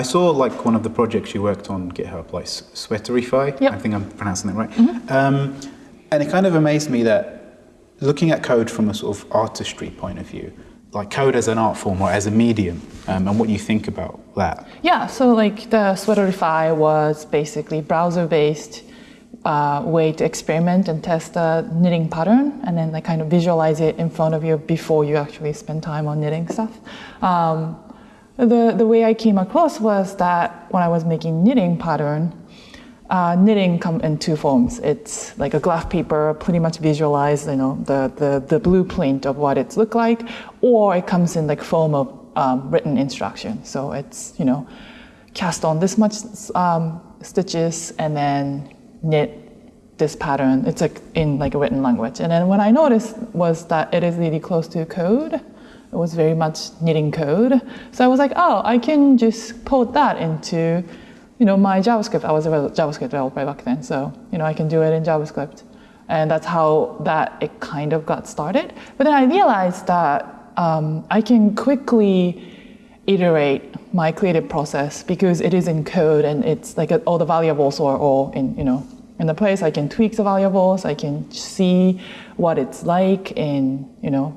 I saw like one of the projects you worked on GitHub, like Sweaterify. Yep. I think I'm pronouncing that right. Um, and it kind of amazed me that looking at code from a sort of artistry point of view, like code as an art form or as a medium, um, and what you think about that. Yeah, so like the Sweaterify was basically browser-based uh, way to experiment and test a knitting pattern, and then like kind of visualize it in front of you before you actually spend time on knitting stuff. Um, the the way I came across was that when I was making knitting pattern, uh, knitting come in two forms. It's like a graph paper, pretty much visualize, you know, the, the, the blueprint of what it's look like, or it comes in like form of um, written instruction. So it's, you know, cast on this much um, stitches and then knit this pattern. It's like in like a written language. And then what I noticed was that it is really close to code. It was very much knitting code. So I was like, oh, I can just put that into you know, my JavaScript, I was a JavaScript developer back then, so, you know, I can do it in JavaScript. And that's how that it kind of got started. But then I realized that um, I can quickly iterate my creative process because it is in code and it's like all the variables are all in, you know, in the place. I can tweak the variables. I can see what it's like in, you know,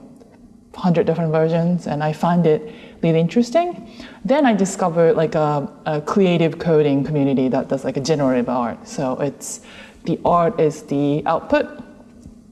100 different versions and I find it really interesting. Then I discovered like a, a, creative coding community that does like a generative art. So it's the art is the output,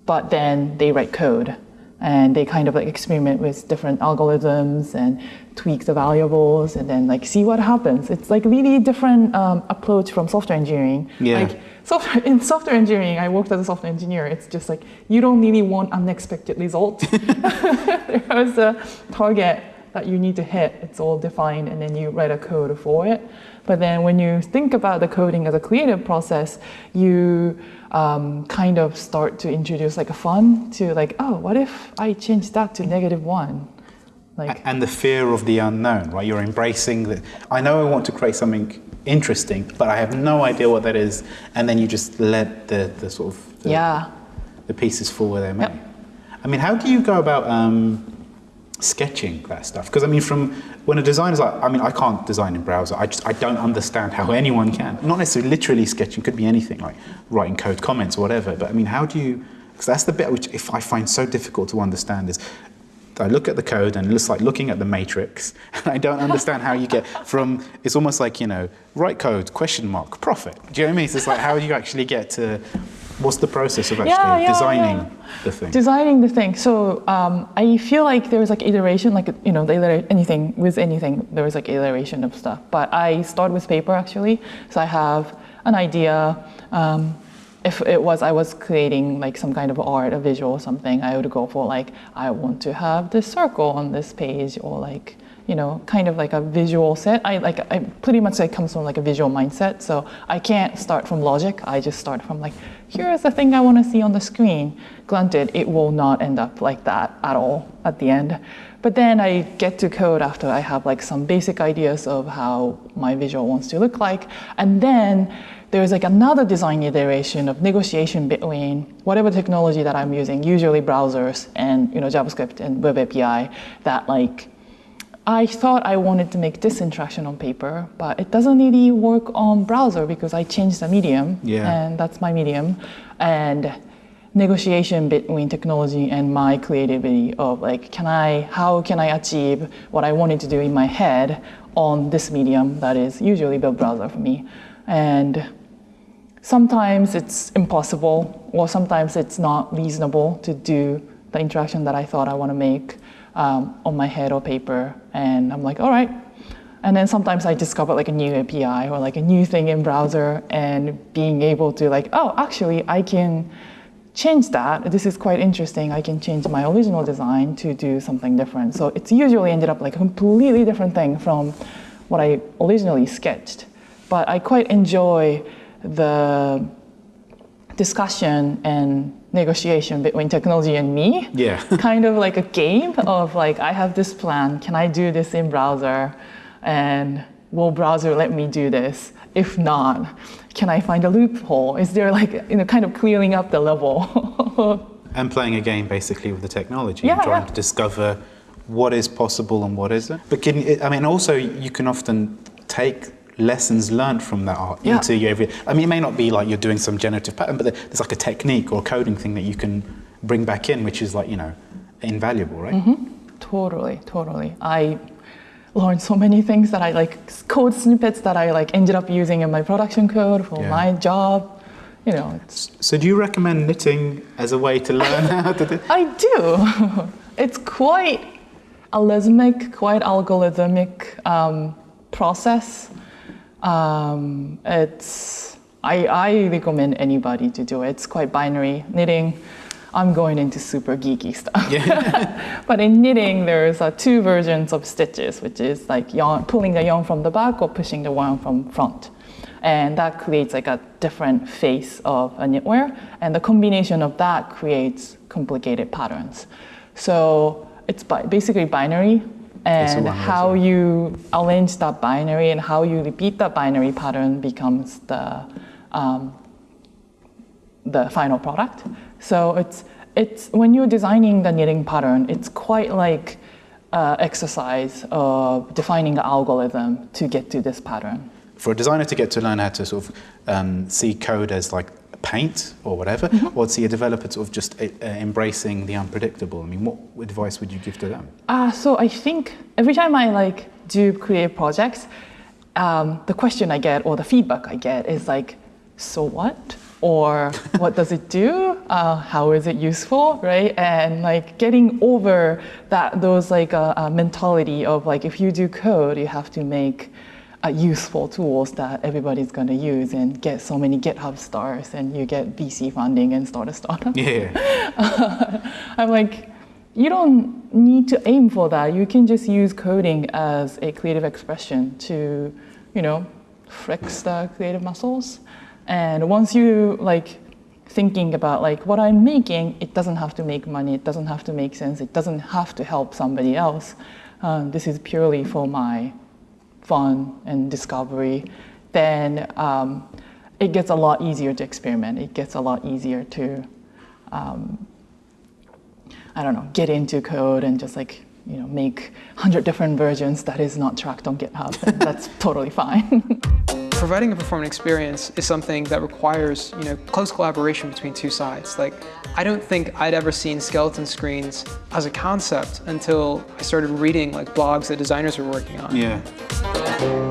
but then they write code and they kind of like experiment with different algorithms and tweak the variables and then like see what happens. It's like really different um, approach from software engineering. Yeah. Like software, in software engineering, I worked as a software engineer. It's just like you don't really want unexpected results. There's a target that you need to hit. It's all defined, and then you write a code for it. But then when you think about the coding as a creative process, you um, kind of start to introduce like a fun to like, oh, what if I change that to negative one? Like, and the fear of the unknown, right? You're embracing that. I know I want to create something interesting, but I have no idea what that is, and then you just let the, the sort of the, yeah the pieces fall where they're meant. Yep. I mean, how do you go about um, sketching that stuff? Because I mean, from when a designer's like, I mean, I can't design in browser. I just I don't understand how anyone can. Not necessarily literally sketching. Could be anything like writing code comments or whatever. But I mean, how do you? Because that's the bit which if I find so difficult to understand is. I look at the code and it's like looking at the matrix and I don't understand how you get from it's almost like you know write code question mark profit do you know what I mean it's like how do you actually get to what's the process of actually Yeah, yeah, designing yeah. the thing designing the thing. So um, I feel like there was like iteration, like you know, the anything with anything, there was like iteration of stuff. But I start with paper actually. So I have an idea. Um, if it was I was creating like some kind of art, a visual or something, I would go for like I want to have this circle on this page or like you know kind of like a visual set. I like I pretty much like comes from like a visual mindset. So I can't start from logic. I just start from like here's the thing I want to see on the screen. Granted, it will not end up like that at all at the end. But then I get to code after I have like some basic ideas of how my visual wants to look like. And then there's like another design iteration of negotiation between whatever technology that I'm using, usually browsers and you know JavaScript and Web API, that like I thought I wanted to make this interaction on paper, but it doesn't really work on browser because I changed the medium, Yeah. and that's my medium. And negotiation between technology and my creativity of like, can I, how can I achieve what I wanted to do in my head on this medium that is usually web browser for me, and sometimes it's impossible, or sometimes it's not reasonable to do the interaction that I thought I want to make um, on my head or paper. And I'm like, all right. And then sometimes I discover like a new API or like a new thing in browser and being able to like, oh, actually I can change that. This is quite interesting. I can change my original design to do something different. So it's usually ended up like a completely different thing from what I originally sketched. But I quite enjoy the discussion and negotiation between technology and me. Yeah. kind of like a game of like, I have this plan. Can I do this in browser? And will browser let me do this? If not, can I find a loophole? Is there like, you know, kind of clearing up the level? and playing a game basically with the technology Yeah, and trying yeah. to discover what is possible and what isn't. But can, I mean, also you can often take lessons learned from that art Yeah. into your every. I mean, it may not be like you're doing some generative pattern, but there's like a technique or coding thing that you can bring back in, which is like you know invaluable, right? Mm-hmm. Totally, totally. I learned so many things that I like code snippets that I like ended up using in my production code for Yeah. my job. You know, it's So, do you recommend knitting as a way to learn how to do? I do. it's quite algorithmic, quite algorithmic um, process. Um, it's I, I recommend anybody to do it. It's quite binary knitting. I'm going into super geeky stuff. but in knitting, there's uh, two versions of stitches, which is like yarn, pulling the yarn from the back or pushing the yarn from front. And that creates like a different face of a knitwear. And the combination of that creates complicated patterns. So it's bi- basically binary. And how you arrange that binary and how you repeat that binary pattern becomes the um, the final product. So it's it's when you're designing the knitting pattern, it's quite like uh, exercise of defining the algorithm to get to this pattern. For a designer to get to learn how to sort of um, see code as like paint or whatever, Mm-hmm. or to see a developer sort of just uh, embracing the unpredictable. I mean, what advice would you give to them? Uh, so I think every time I like do create projects, um, the question I get or the feedback I get is like, so what? Or what does it do? Uh, how is it useful, right? And like getting over that those like uh, uh, mentality of like if you do code, you have to make uh, useful tools that everybody's going to use and get so many GitHub stars and you get VC funding and start a startup. Yeah, I'm like, you don't need to aim for that. You can just use coding as a creative expression to, you know, flex the creative muscles. And once you like thinking about like what I'm making, it doesn't have to make money. It doesn't have to make sense. It doesn't have to help somebody else. Um, this is purely for my fun and discovery. Then um, it gets a lot easier to experiment. It gets a lot easier to I don't know, get into code and just like, you know, make 100 different versions that is not tracked on GitHub. That's totally fine. Providing a performant experience is something that requires, you know, close collaboration between two sides. Like, I don't think I'd ever seen skeleton screens as a concept until I started reading like blogs that designers were working on. yeah.